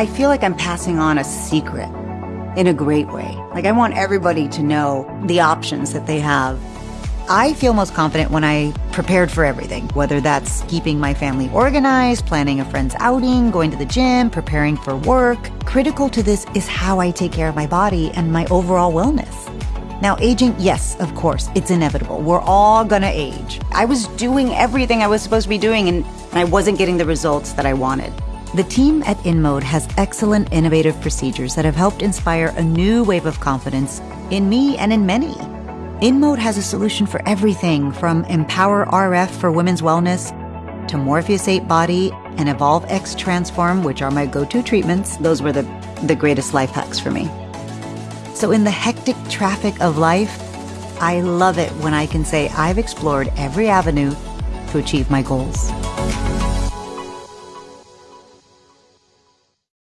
I feel like I'm passing on a secret in a great way. Like I want everybody to know the options that they have. I feel most confident when I prepared for everything, whether that's keeping my family organized, planning a friend's outing, going to the gym, preparing for work. Critical to this is how I take care of my body and my overall wellness. Now, aging, yes, of course, it's inevitable. We're all gonna age. I was doing everything I was supposed to be doing and I wasn't getting the results that I wanted. The team at InMode has excellent innovative procedures that have helped inspire a new wave of confidence in me and in many. InMode has a solution for everything from Empower RF for women's wellness to Morpheus 8 Body and Evolve X Transform, which are my go to treatments. Those were the, the greatest life hacks for me. So, in the hectic traffic of life, I love it when I can say I've explored every avenue to achieve my goals.